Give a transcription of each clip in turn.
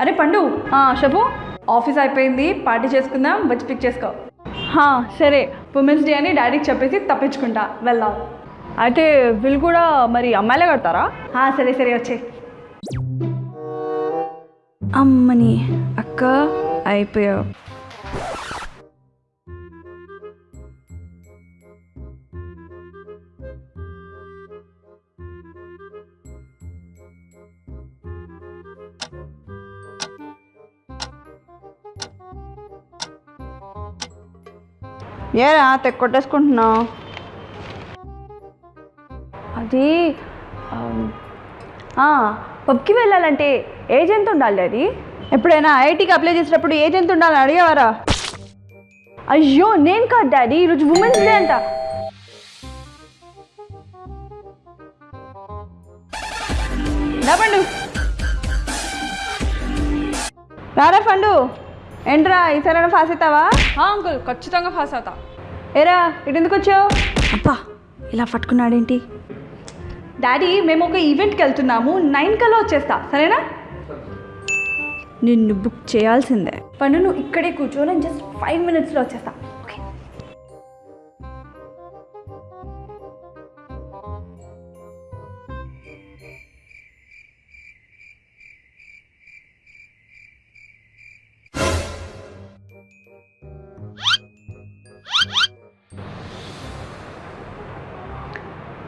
అరే పండు చెప్పు ఆఫీస్ అయిపోయింది పార్టీ చేసుకుందాం వచ్చి పిక్ చేసుకో. సరే ఉమెన్స్ డే అని డాడీకి చెప్పేసి తప్పించుకుంటా వెళ్దాం. అయితే వీళ్ళు కూడా మరి అమ్మాయిలే కడతారా? సరే సరే వచ్చే. అమ్మని అక్క అయిపోయావు. ఏరా తెగ కొట్టేసుకుంటున్నావు అది పబ్కి వెళ్ళాలంటే ఏజ్ ఎంత ఉండాలి అది? ఎప్పుడైనా ఐఐటీకి అప్లై చేసేటప్పుడు ఏజ్ ఎంత ఉండాలని అడిగేవారా? అయ్యో నేను కాదు డాడీ ఈరోజు ఉమెన్స్ డే అంట. రా పండు. రారా పండు. ఏంట్రా ఈసారైనా ఫాస్ అవుతావా? అంకుల్ ఖచ్చితంగా పాస్ అవుతా. ఏరా ఇటు ఎందుకు వచ్చావు అబ్బా ఇలా పట్టుకున్నాడేంటి? డాడీ మేము ఒక ఈవెంట్కి వెళ్తున్నాము నైన్ కల్లా వచ్చేస్తా సరేనా? నిన్ను బుక్ చేయాల్సిందే. పండు నువ్వు ఇక్కడే కూర్చో నేను జస్ట్ ఫైవ్ మినిట్స్లో వచ్చేస్తా.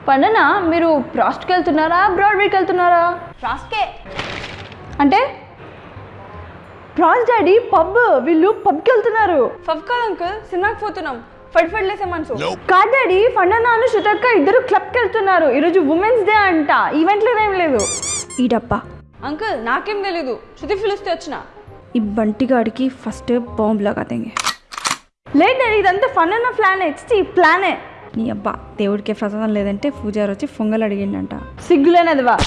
పండనా మీరు ప్రాస్ట్కి వెళ్తున్నారా బ్రాడ్వేకి వెళ్తున్నారా? రాస్కే అంటే? ప్రాస్ డాడీ పబ్ వీళ్ళు పబ్కి వెళ్తున్నారు. ఫవ్ కాదు అంకుల్? సినిమాకి పోతున్నాం. ఫడ్ ఫడ్ లేసే మనసు. కాదు డాడీ ఫండనాను శృతక్క ఇద్దరు క్లబ్కి వెళ్తున్నారు. ఈరోజు ఉమెన్స్ డే అంట. ఈవెంట్ లేదేం లేదు. ఈ డబ్బా అంకుల్ నాకేం తెలీదు. శృతి పిలిస్తే వచ్చిన. ఈ బంటిగాడికి ఫస్ట్ బాంబు లాగా తెంగే. లేదు డాడీ ఇదంతా ఫన్ అన్న ప్లానే ఇచ్చి ప్లానే. నీ అబ్బా దేవుడికి ప్రసాదం లేదంటే పూజారి వచ్చి పొంగల్ అడిగిండంట. సిగ్గులేనదివా?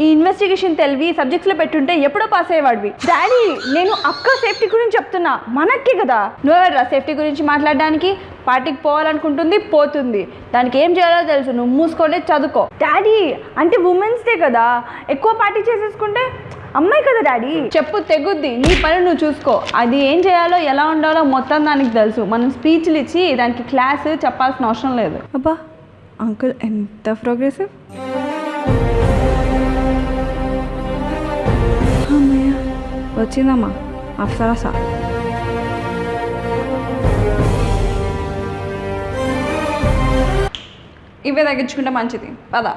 ఈ ఇన్వెస్టిగేషన్ తెలివి సబ్జెక్ట్స్లో పెట్టుంటే ఎప్పుడో పాస్ అయ్యేవాడివి. డాడీ నేను అక్క సేఫ్టీ గురించి చెప్తున్నా. మనకే కదా. నువ్వెవరా సేఫ్టీ గురించి మాట్లాడడానికి? పార్టీకి పోవాలనుకుంటుంది పోతుంది. దానికి ఏం చేయాలో తెలుసు. నువ్వు మూసుకొని చదువుకో. డాడీ అంటే ఉమెన్స్ డే కదా. ఎక్కువ పార్టీ చేసేసుకుంటే అమ్మాయి కదా డాడీ? చెప్పు తెగుద్ది. నీ పని నువ్వు చూసుకో. అది ఏం చేయాలో ఎలా ఉండాలో మొత్తం దానికి తెలుసు. మనం స్పీచ్లు ఇచ్చి దానికి క్లాస్ చెప్పాల్సిన అవసరం లేదు. అబ్బా అంకుల్ ఎంత ప్రోగ్రెసివ్. వచ్చిందమ్మా అప్సరసా ఇవే తగ్గించుకుంటే మంచిది. పదా.